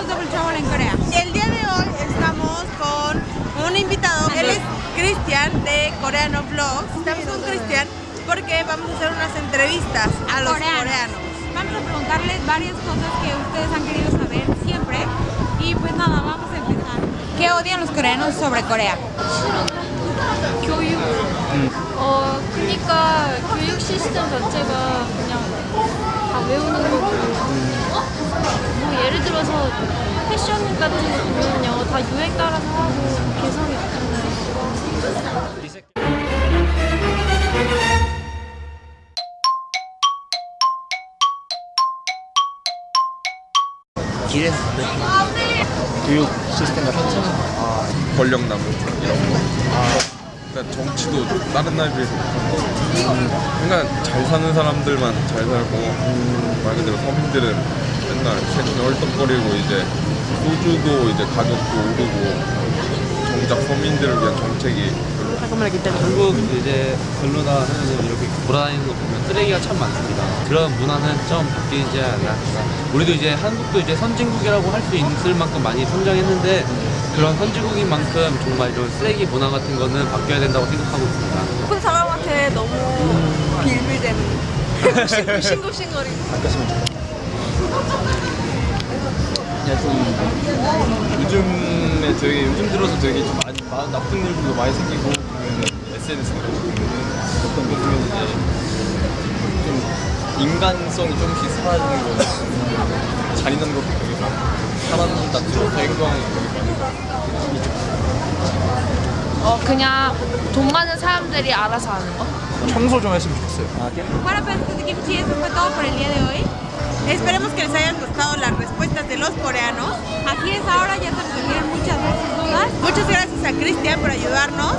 En Corea. El día de hoy estamos con un invitado, él es Cristian de Coreano Vlogs. Estamos con Cristian porque vamos a hacer unas entrevistas a los coreanos. Vamos a preguntarles varias cosas que ustedes han querido saber siempre y pues nada, vamos a empezar. ¿Qué odian los coreanos sobre Corea? Mm. 어, 그러니까 교육 시스템 자체가 그냥 다 외우는 예를 들어서 패션 같은 거 보면요, 다 유행 따라서 하고 개성이 없잖아요. 길에서 교육 시스템 같은 거. 아, 권력나무 이런 거. 그러니까 정치도 다른 나라에 비해서 그러니까 잘 사는 사람들만 잘 살고 말 그대로 서민들은 맨날 세금에 헐떡거리고 이제 소주도 이제 가격도 오르고 정작 서민들을 위한 정책이 한국 이제 별로다 하면은 이렇게 돌아다니는 거 보면 쓰레기가 참 많습니다. 그런 문화는 좀 바뀌지 않나. 우리도 이제 한국도 이제 선진국이라고 할 수 있을 만큼 많이 성장했는데 그런 선진국인 만큼 정말 이런 쓰레기 문화 같은 거는 바뀌어야 된다고 생각하고 있습니다. 큰 사람한테 너무 빌빌대는 싱글싱글거리고 그냥 좀 요즘에 되게 요즘 들어서 되게 좀 많이 마- 나쁜 일들도 많이 생기고 SNS 같은 거 보면은 어떤 거 보면 이제 좀 인간성이 조금씩 사라지는 거 잔인한 것도 되게 많고 사람 다투고 행동하는 게 되게 어 그냥 돈 많은 사람들이 알아서 하는 거? 청소 좀 했으면 좋겠어요. Todo por el día de los coreanos. Aquí es ahora, ya se resolvieron muchas de sus dudas. Muchas gracias a Cristian por ayudarnos.